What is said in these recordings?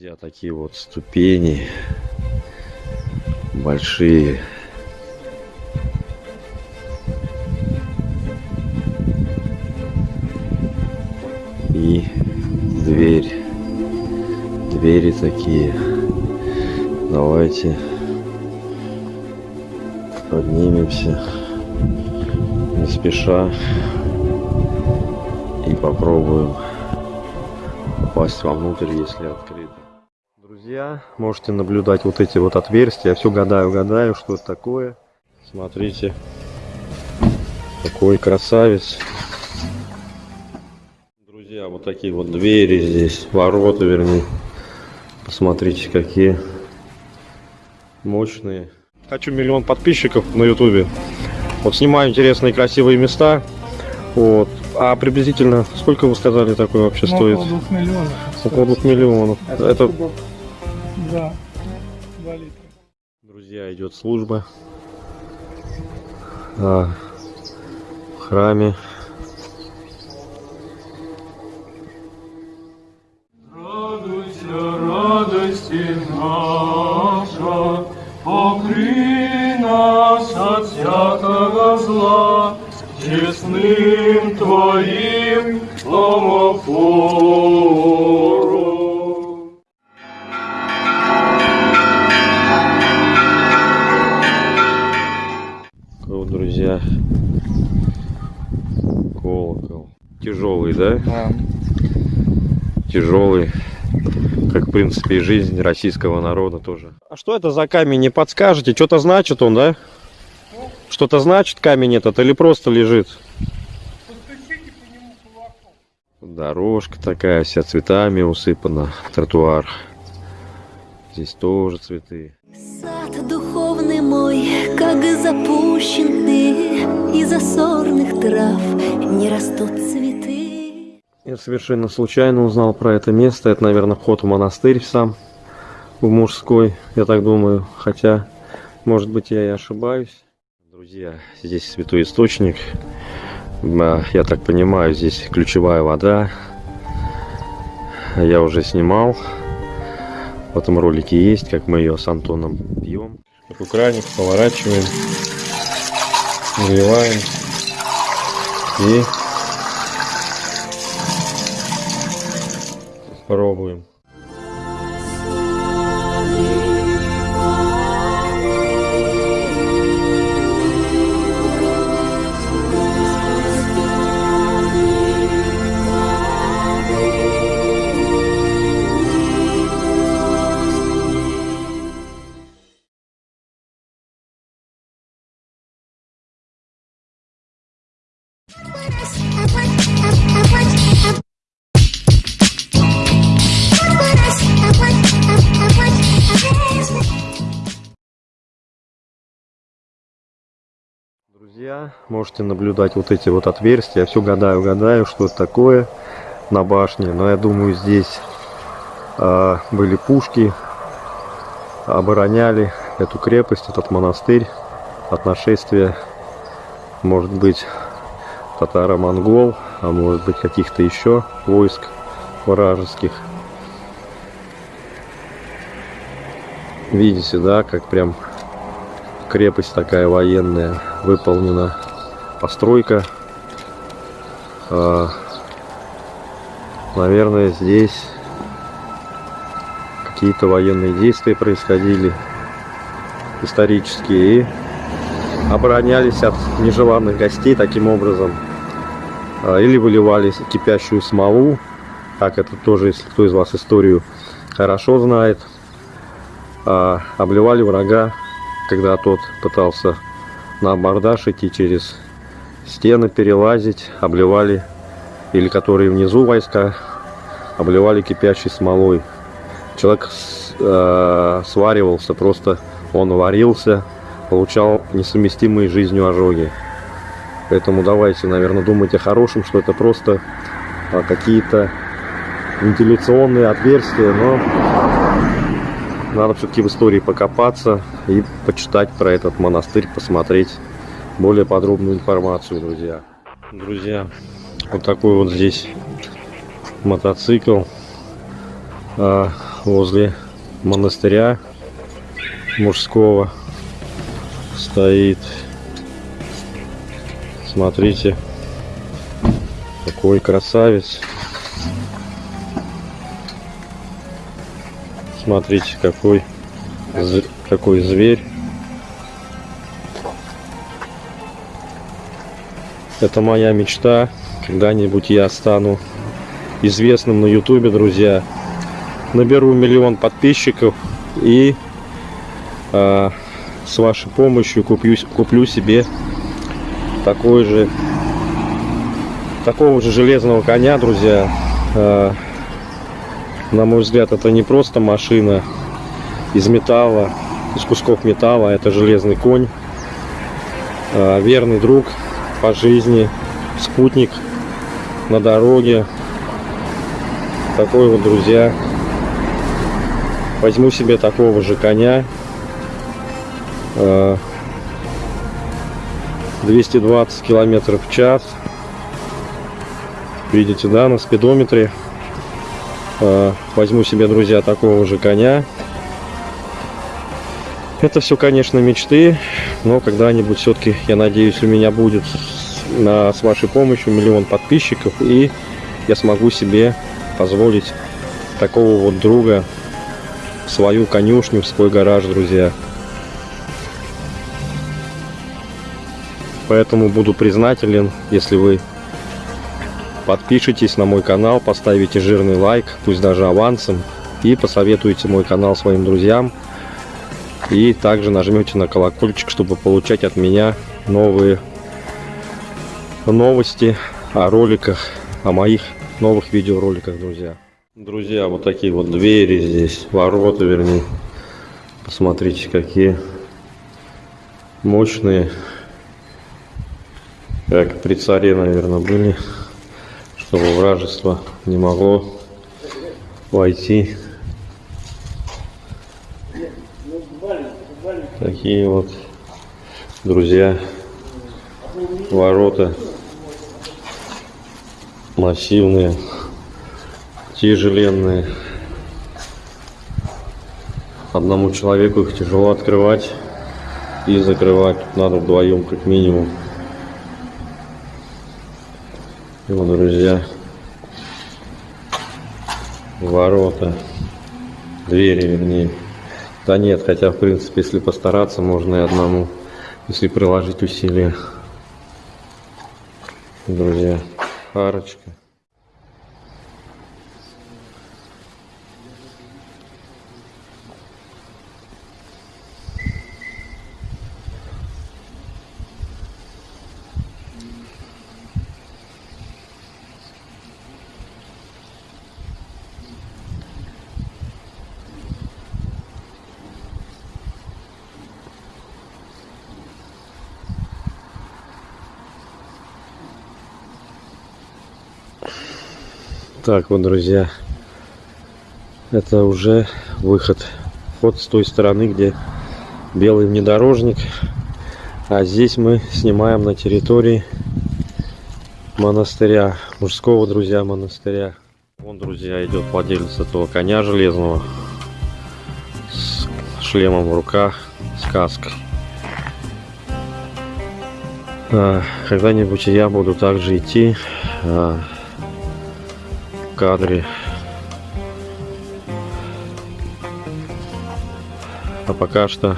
Друзья, такие вот ступени большие. И дверь. Двери такие. Давайте поднимемся не спеша и попробуем попасть вовнутрь, если открыто. Друзья, можете наблюдать вот эти вот отверстия. Я все гадаю, гадаю, что это такое. Смотрите, какой красавец. Друзья, вот такие вот двери здесь, ворота, вернее. Посмотрите, какие мощные. Хочу миллион подписчиков на ютубе. Вот снимаю интересные красивые места. Вот. А приблизительно сколько вы сказали такой вообще Ну, стоит? Около двух миллионов. Около двух миллионов. Это, кубов. Да, литра. друзья, идет служба а, в храме. Принципе, и жизнь российского народа тоже. А что это за камень, не подскажете? Что-то значит он, да? Что-то значит камень этот или просто лежит? Дорожка такая вся цветами усыпана, тротуар. Здесь тоже цветы. Сад духовный мой, как запущенный, Из-за сорных трав не растут цветы. Я совершенно случайно узнал про это место. Это, наверное, вход в монастырь сам, в мужской, я так думаю. Хотя, может быть, я и ошибаюсь. Друзья, здесь святой источник. А, Я так понимаю, здесь ключевая вода. Я уже снимал. В этом ролике есть, как мы ее с Антоном пьем. Такой краник поворачиваем, наливаем и пробуем. Можете наблюдать вот эти вот отверстия. Я все гадаю, гадаю, что это такое на башне. Но я думаю, здесь э, были пушки, обороняли эту крепость, этот монастырь от нашествия, может быть, татаро-монгол, а может быть, каких-то еще войск вражеских. Видите, да, как прям крепость такая военная выполнена постройка. А, наверное здесь какие-то военные действия происходили исторические и оборонялись от нежеланных гостей таким образом. А, или выливали кипящую смолу. Как это тоже если кто из вас историю хорошо знает. А, обливали врага когда тот пытался на абордаж идти через стены перелазить, обливали, или которые внизу войска, обливали кипящей смолой. Человек э, сваривался, просто он варился, получал несовместимые жизнью ожоги. Поэтому давайте, наверное, думать о хорошем, что это просто а, какие-то вентиляционные отверстия, но надо все-таки в истории покопаться и почитать про этот монастырь, посмотреть более подробную информацию, друзья. Друзья, вот такой вот здесь мотоцикл. А, возле монастыря мужского стоит. Смотрите, какой красавец. Смотрите, какой, какой зверь. Это моя мечта. Когда-нибудь я стану известным на ютубе, друзья. Наберу миллион подписчиков и а, с вашей помощью куплю, куплю себе такой же такого же железного коня, друзья. А, на мой взгляд, это не просто машина из металла, из кусков металла, это железный конь, а, верный друг по жизни, спутник на дороге. Такой вот, друзья, возьму себе такого же коня. а, 220 километров в час. Видите, да, на спидометре. А, Возьму себе, друзья, такого же коня. Это все, конечно, мечты, но когда-нибудь все-таки, я надеюсь, у меня будет с- вашей помощью миллион подписчиков, и я смогу себе позволить такого вот друга в свою конюшню, в свой гараж, друзья. Поэтому буду признателен, если вы подпишитесь на мой канал, поставите жирный лайк, пусть даже авансом, и посоветуете мой канал своим друзьям. И также нажмете на колокольчик, чтобы получать от меня новые новости о роликах, о моих новых видеороликах, друзья. Друзья, вот такие вот двери здесь, ворота, вернее. Посмотрите, какие мощные. Как при царе, наверное, были, чтобы вражество не могло войти. Такие вот, друзья, ворота массивные, тяжеленные. Одному человеку их тяжело открывать и закрывать. Тут надо вдвоем как минимум. И вот, друзья, ворота, двери, вернее. Да нет, хотя, в принципе, если постараться, можно и одному, если приложить усилия. Друзья, арочка. Так вот, друзья, это уже выход. Вход с той стороны, где белый внедорожник. А здесь мы снимаем на территории монастыря, мужского, друзья, монастыря. Вон, друзья, идет владелец этого коня железного с шлемом в руках, с каской. А, Когда-нибудь я буду также идти а, кадре. А пока что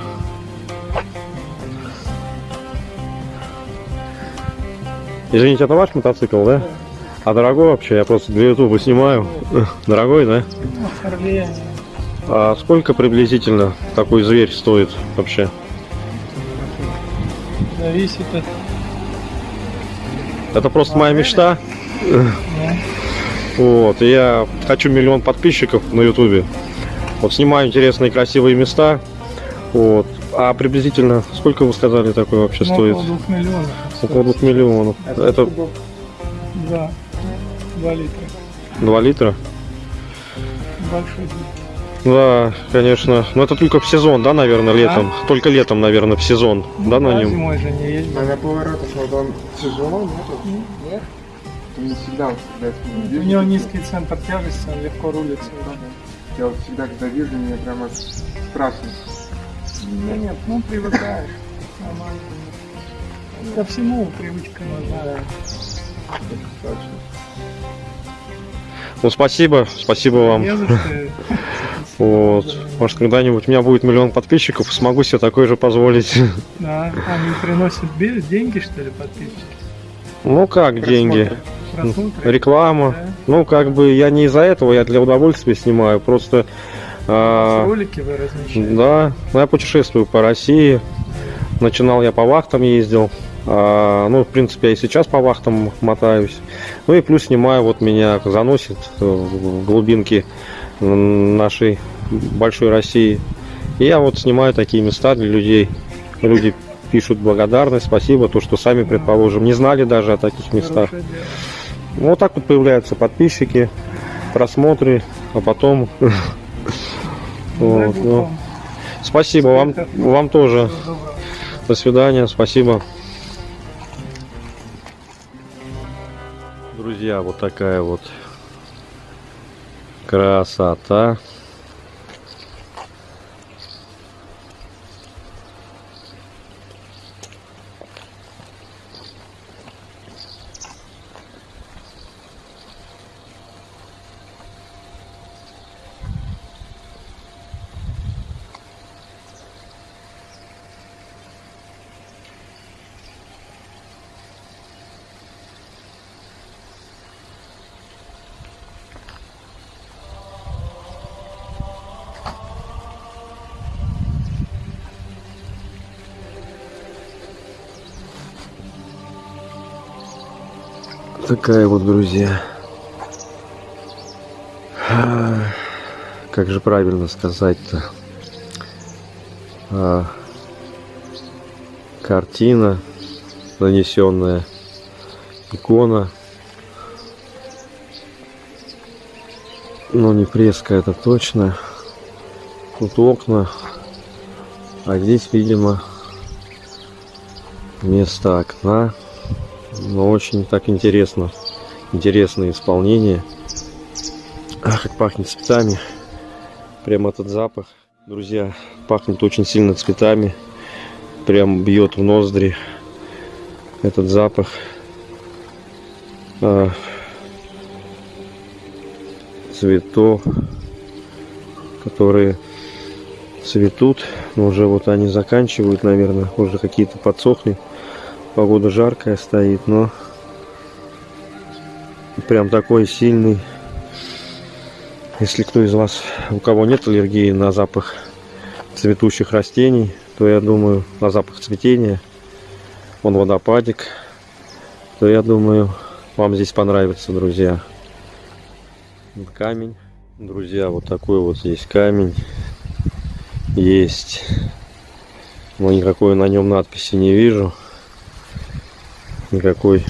Извините, это ваш мотоцикл, да? А дорогой вообще? Я просто для ютуба снимаю. Дорогой, да? А сколько приблизительно такой зверь стоит вообще? Зависит от... Это просто моя мечта. Вот, и я хочу миллион подписчиков на ютубе. Вот снимаю интересные красивые места. Вот. А приблизительно сколько вы сказали такой вообще ну, стоит? около двух миллионов. Около двух миллионов. Это Да. Два литра. 2 литра? Большой литр. Да, конечно. Но это только в сезон, да, наверное, летом. Только летом, наверное, в сезон, да, на а нем? зимой же не ездил. А на поворотах вот он тяжело, нет? Он не всегда всегда У него низкий центр тяжести, он легко рулится. Я вот всегда, когда вижу, меня прямо страшно. Да нет, ну привыкаешь. Нормально. Ко всему привычка нужна. Ну, спасибо, спасибо вам. Вот. Может, когда-нибудь у меня будет миллион подписчиков, смогу себе такое же позволить. Да, они приносят деньги, что ли, подписчики? Ну, как деньги? Просмотры? Реклама. Да. Ну, как бы я не из-за этого, я для удовольствия снимаю. Просто... а, Ролики вы размещаете? Да, ну, я путешествую по России. Начинал я по вахтам ездил. А, ну, в принципе, я и сейчас по вахтам мотаюсь. Ну и плюс снимаю, вот меня заносит в глубинки нашей большой России. И я вот снимаю такие места для людей. Люди пишут благодарность, спасибо, то, что сами, предположим, не знали даже о таких местах. Ну, Вот так вот появляются подписчики, просмотры, а потом... Дай Вот, ну. Спасибо вам, вам тоже. До свидания, спасибо. Друзья, вот такая вот красота. Такая вот, друзья. А, Как же правильно сказать-то? А, Картина, нанесенная икона. Ну, не фреска, это точно. Тут окна. А здесь, видимо, место окна. Но очень так интересно. Интересное исполнение. Ах, как пахнет цветами. Прям этот запах. Друзья, пахнет очень сильно цветами. Прям бьет в ноздри этот запах. А, цветов, которые цветут. Но уже вот они заканчивают, наверное. Уже какие-то подсохли. Погода жаркая стоит, но прям такой сильный. Если кто из вас, у кого нет аллергии на запах цветущих растений, то я думаю, на запах цветения, он водопадик, то я думаю, вам здесь понравится, друзья. Камень. Друзья, вот такой вот здесь камень есть. Но никакой на нем надписи не вижу никакой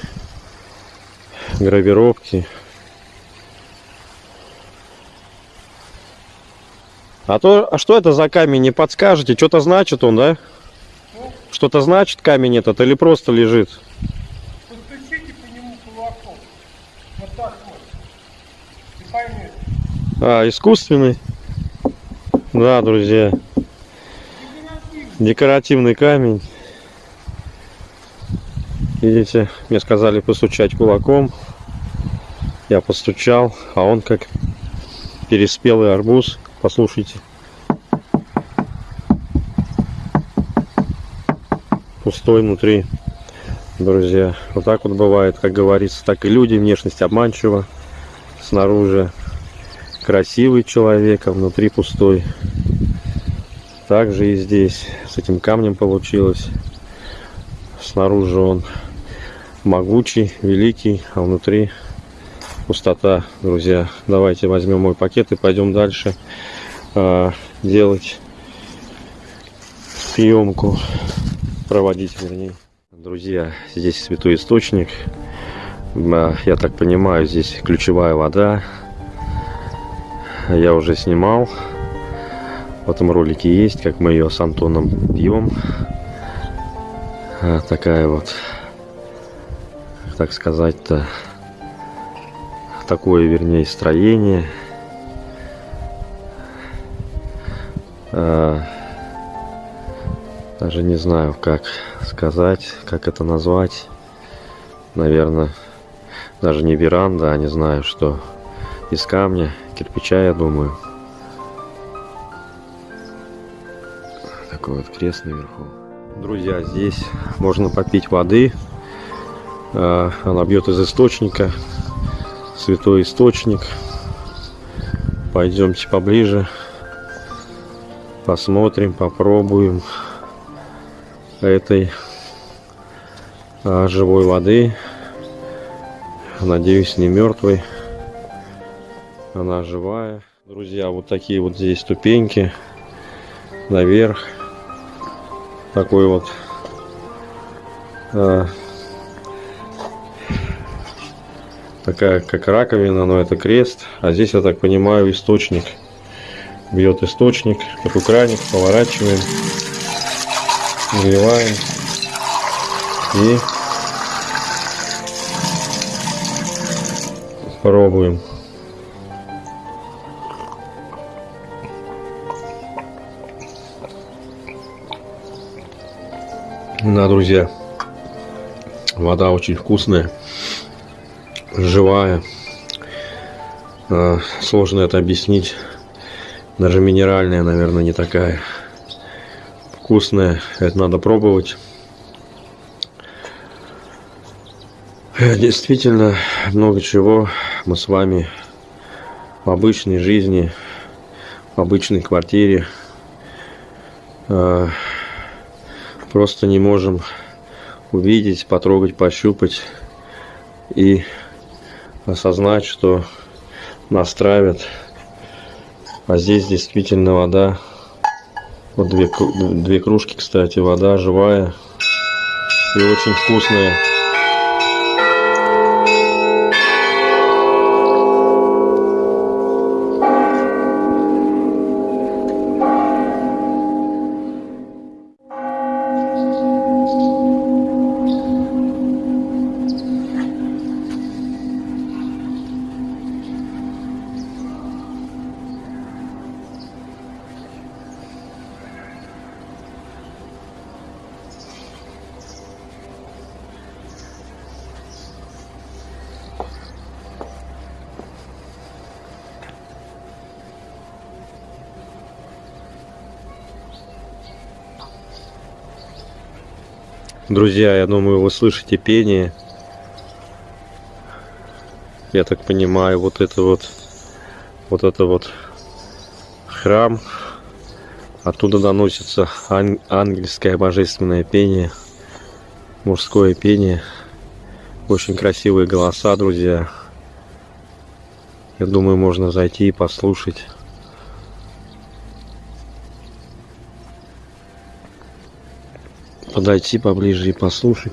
гравировки. А то, а что это за камень, не подскажете? Что-то значит он, да? Что-то значит камень этот или просто лежит? Постучите по нему кулаком. Вот так вот. И поймете. А, искусственный? Да, друзья. Декоративный камень. Видите, мне сказали постучать кулаком. Я постучал, а он как переспелый арбуз. Послушайте. Пустой внутри, друзья. Вот так вот бывает, как говорится, так и люди. Внешность обманчива. Снаружи красивый человек, а внутри пустой. Так же и здесь. С этим камнем получилось. Снаружи он могучий, великий, а внутри пустота, друзья. Давайте возьмем мой пакет и пойдем дальше а, делать съемку, проводить вернее. Друзья, здесь святой источник. Я так понимаю, здесь ключевая вода. Я уже снимал. В этом ролике есть, как мы ее с Антоном пьем. А, Такая вот, так сказать-то, такое, вернее, строение. э, даже не знаю, как сказать, как это назвать. Наверное, даже не веранда, а не знаю, что из камня, кирпича, я думаю. Такой вот крест наверху. Друзья, здесь можно попить воды. Э, Она бьет из источника. Святой источник. Пойдемте поближе. Посмотрим, попробуем этой а, живой воды. Надеюсь, не мертвой. Она живая. Друзья, вот такие вот здесь ступеньки наверх. Такой вот а, такая как раковина, но это крест. А здесь, я так понимаю, источник. Бьет источник, такой краник, поворачиваем, наливаем и пробуем. Да, друзья, вода очень вкусная, живая. А, Сложно это объяснить. Даже минеральная, наверное, не такая вкусная. Это надо пробовать. Э, Действительно, много чего мы с вами в обычной жизни, в обычной квартире э, просто не можем увидеть, потрогать, пощупать и осознать, что нас. А здесь действительно вода. Вот две, две кружки, кстати, вода живая и очень вкусная. Друзья, я думаю, вы слышите пение. Я так понимаю, вот это вот, вот это вот храм. Оттуда доносится ан- ангельское божественное пение, мужское пение. Очень красивые голоса, друзья. Я думаю, можно зайти и послушать. Подойти поближе и послушать.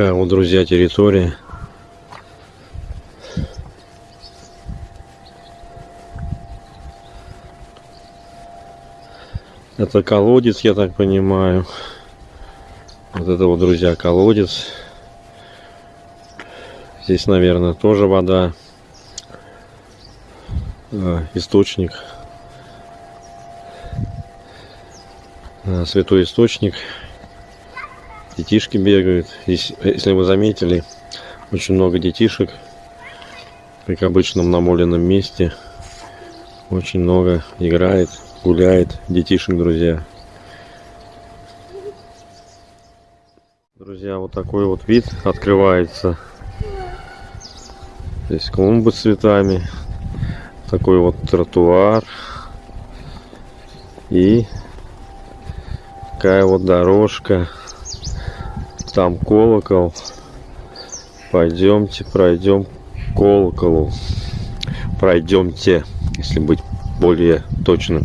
Такая вот, друзья, территория. Это колодец, я так понимаю. Вот это вот, друзья, колодец. Здесь, наверное, тоже вода. Э, Источник. Э, Святой источник. Детишки бегают. Здесь, если вы заметили, очень много детишек. Как обычно в намоленном месте. Очень много играет, гуляет детишек, друзья. Друзья, вот такой вот вид открывается. Здесь клумбы с цветами. Такой вот тротуар. И такая вот дорожка. Там колокол. Пойдемте, пройдем колоколу. Пройдемте, если быть более точным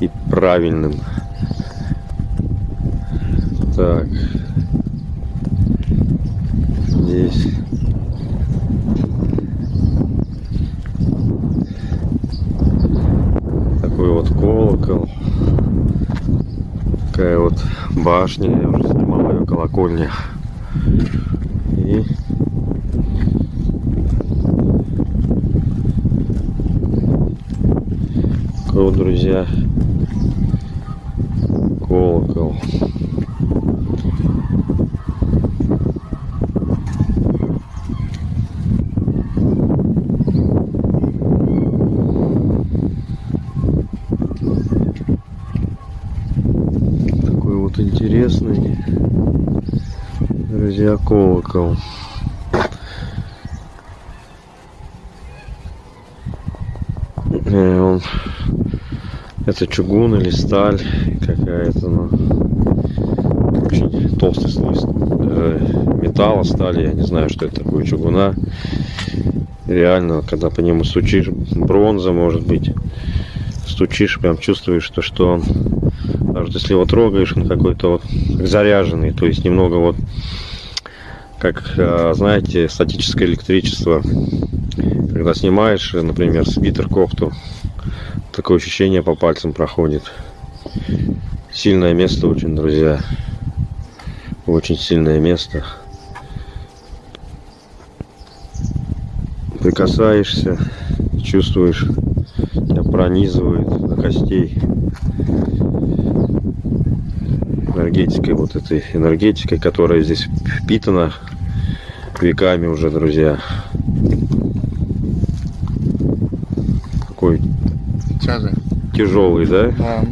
и правильным. Так. Здесь. Такой вот колокол. Такая вот башня, я уже колокольня. И такой вот, друзья, колокол. Такой вот интересный, друзья, колокол. Э, Он, это чугун или сталь какая-то, ну, очень толстый слой э, металла, стали, я не знаю, что это такое, чугуна. Реально, когда по нему стучишь, бронза, может быть, стучишь, прям чувствуешь, что, что он, даже если его трогаешь, он какой-то вот заряженный, то есть немного вот, как, э, знаете, статическое электричество, когда снимаешь, например, свитер, кофту, такое ощущение по пальцам проходит. Сильное место очень, друзья. Очень сильное место. Прикасаешься, чувствуешь, тебя пронизывает до костей. Энергетикой, вот этой энергетикой, которая здесь впитана веками уже, друзья. Такой Тяжи. тяжелый, да? Да.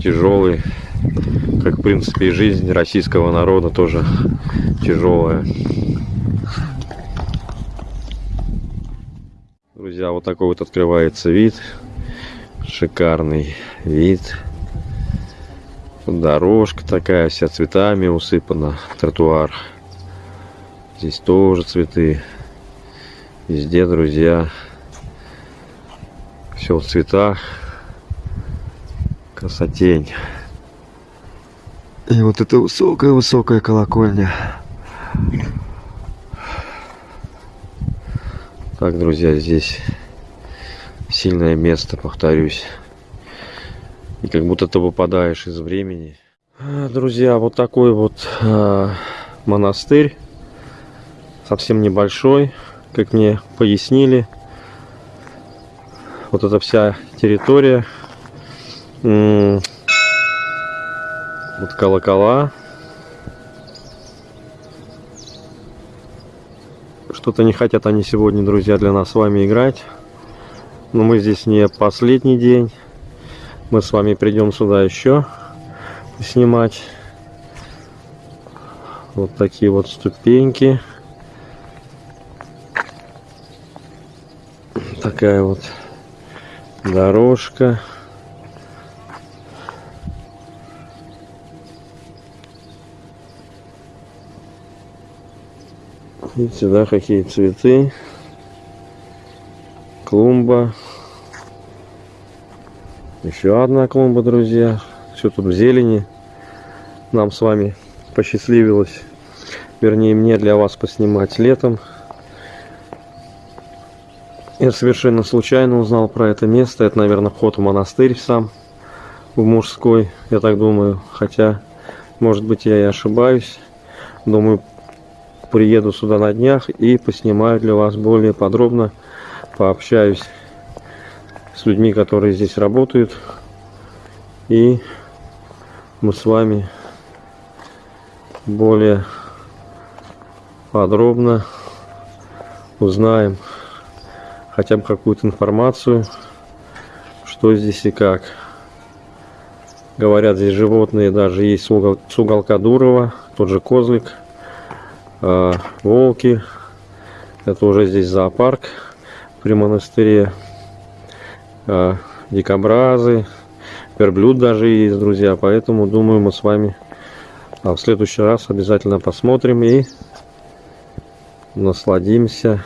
тяжелый, как в принципе и жизнь российского народа тоже тяжелая. Друзья, вот такой вот открывается вид, шикарный вид. Дорожка такая, вся цветами усыпана, тротуар. Здесь тоже цветы. Везде, друзья, все в цветах красотень. И вот эта высокая-высокая колокольня. Так, друзья, здесь сильное место, повторюсь. И как будто ты выпадаешь из времени. А, Друзья, вот такой вот а, монастырь. Совсем небольшой, как мне пояснили. Вот эта вся территория Вот колокола. Что-то не хотят они сегодня, друзья, для нас с вами играть. Но мы здесь не последний день. Мы с вами придем сюда еще снимать. Вот такие вот ступеньки. Такая вот дорожка. Видите, да, какие цветы. Клумба. Еще одна клумба, друзья. Все тут в зелени. Нам с вами посчастливилось. Вернее, мне для вас поснимать летом. Я совершенно случайно узнал про это место. Это, наверное, вход в монастырь сам. В мужской, я так думаю. Хотя, может быть, я и ошибаюсь. Думаю, приеду сюда на днях и поснимаю для вас более подробно, пообщаюсь с людьми, которые здесь работают, и мы с вами более подробно узнаем хотя бы какую-то информацию, что здесь и как. Говорят, здесь животные даже есть с угол- с уголка Дурова, тот же козлик, а, волки. Это уже здесь зоопарк при монастыре. А, дикобразы, верблюд даже есть, друзья. Поэтому, думаю, мы с вами а, в следующий раз обязательно посмотрим и насладимся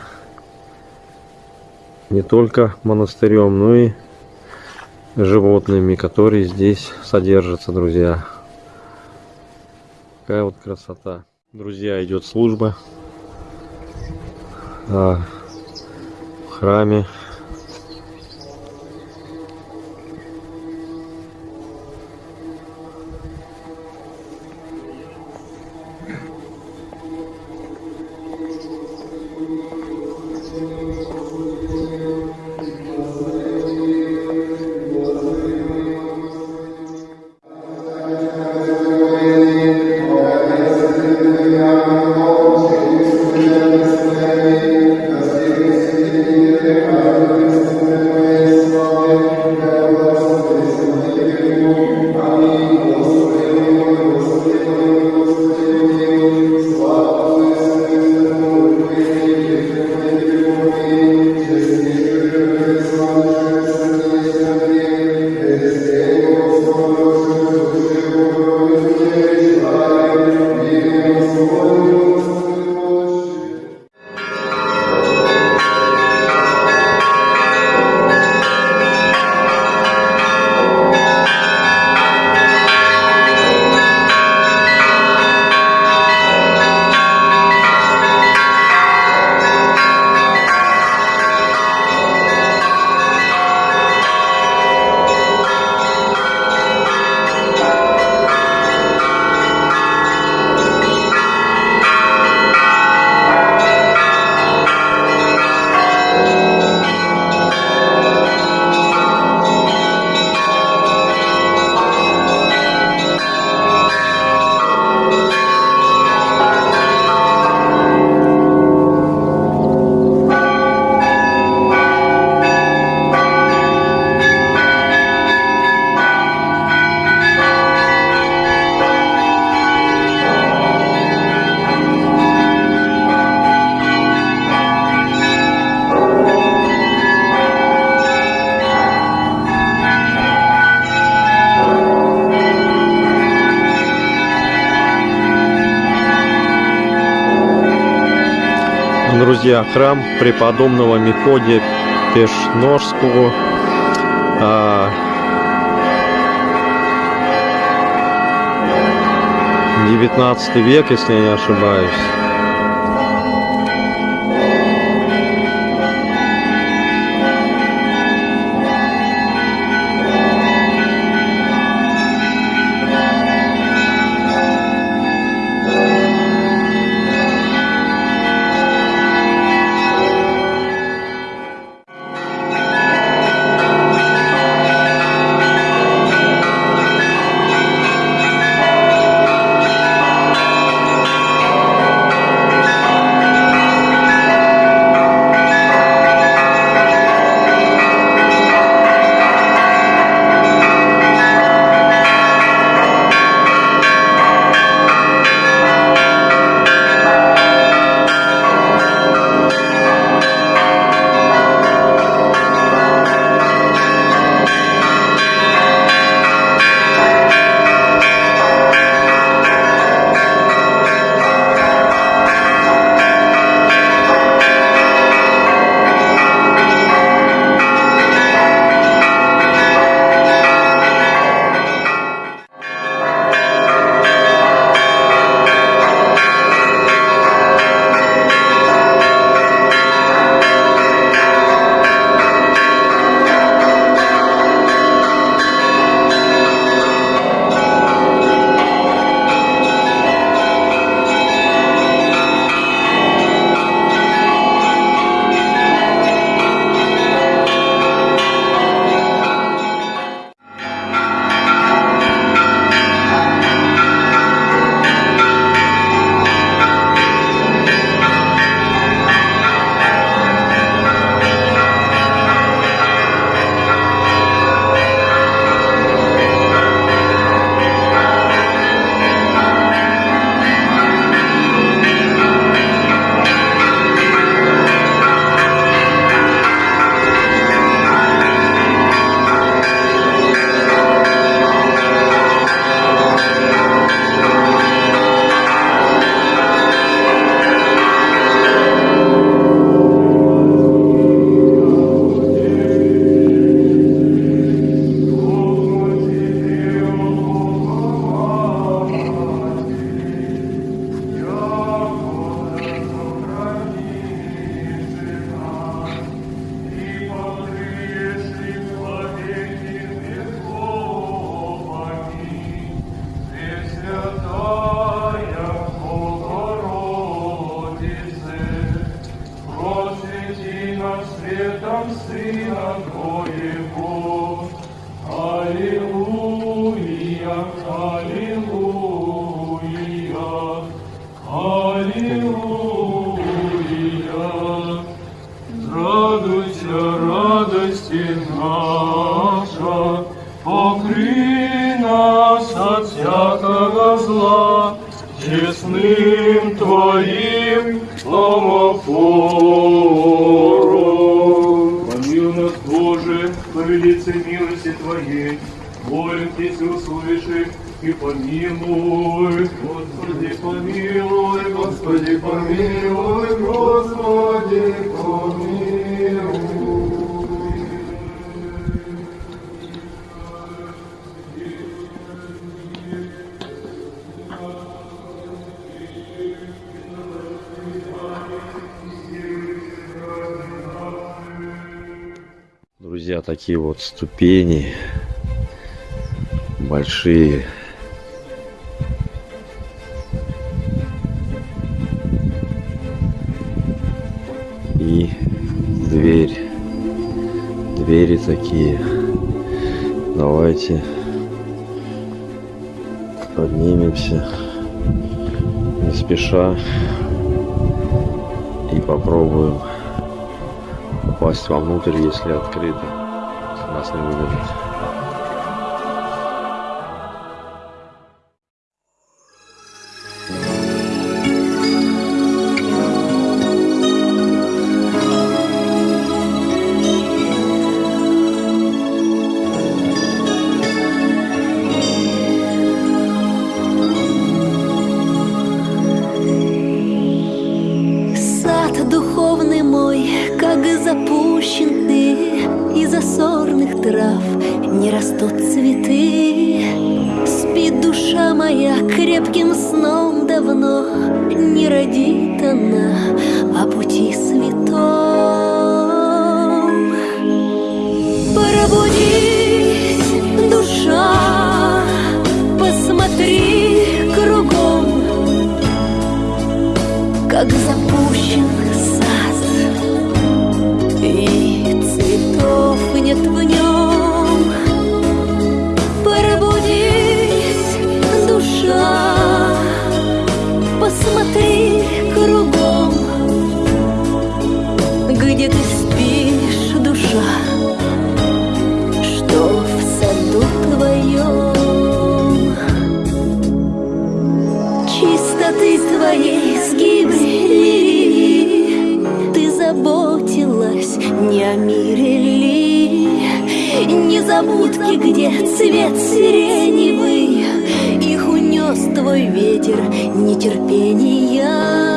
не только монастырем, но и животными, которые здесь содержатся, друзья. Такая вот красота. Друзья, идет служба а, в храме. Храм преподобного Мефодия Пешножского. а, 19 век, если я не ошибаюсь. честным Твоим ломофором. Помил нас, Боже, по милости Твоей, молим Если услыши и помилуй. Господи, помилуй, Господи, помилуй, Господи, помилуй. такие вот ступени большие. И дверь. Двери такие. Давайте поднимемся не спеша и попробуем попасть вовнутрь, если открыто. vlastne uvedieť. незабудки, где цвет сиреневый Их унес твой ветер нетерпения.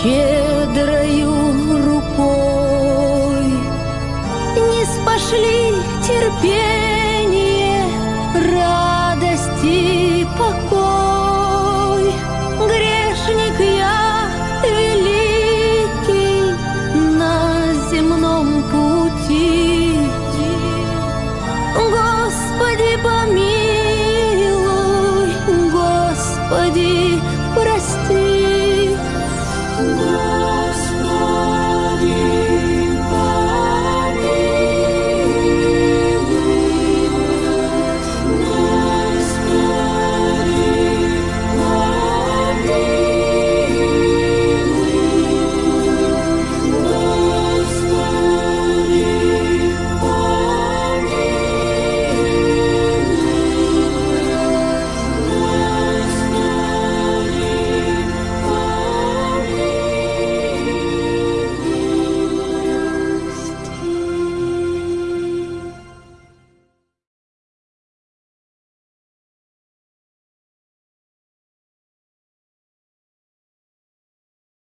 Щедрою рукой. Не спошли терпение,